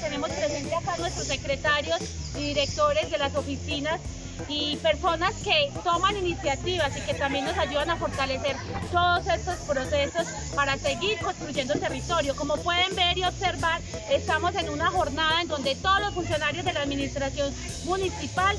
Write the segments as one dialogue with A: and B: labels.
A: tenemos presente acá nuestros secretarios y directores de las oficinas y personas que toman iniciativas y que también nos ayudan a fortalecer todos estos procesos para seguir construyendo territorio. Como pueden ver y observar, estamos en una jornada en donde todos los funcionarios de la administración municipal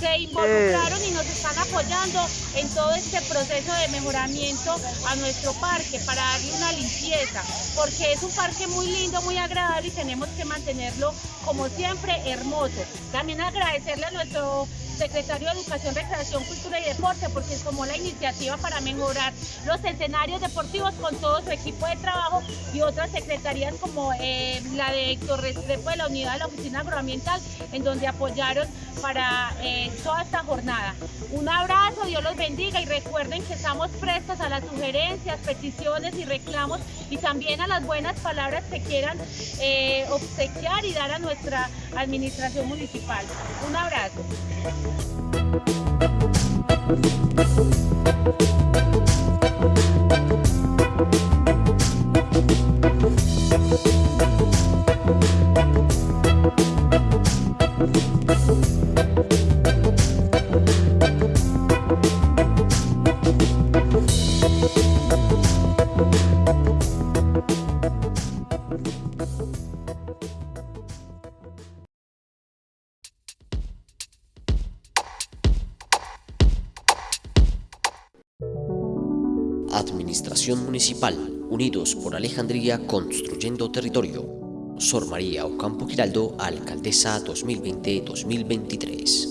A: se involucraron y nos están apoyando en todo este proceso de mejoramiento a nuestro parque para darle una limpieza, porque es un parque muy lindo, muy agradable y tenemos que mantenerlo como siempre hermoso. También agradecerle a nuestro secretario de Educación, Recreación, Cultura y Deporte, porque tomó la iniciativa para mejorar los escenarios deportivos con todo su equipo de trabajo y otras secretarías como eh, la de Héctor Restrepo de la Unidad de la Oficina Agroambiental, en donde apoyaron para eh, toda esta jornada. Un abrazo, Dios los bendiga y recuerden que estamos prestos a las sugerencias, peticiones y reclamos y también a las buenas palabras que quieran eh, obsequiar y dar a nuestra administración municipal. Un abrazo.
B: Administración Municipal, Unidos por Alejandría Construyendo Territorio. Sor María Ocampo Giraldo, Alcaldesa 2020-2023.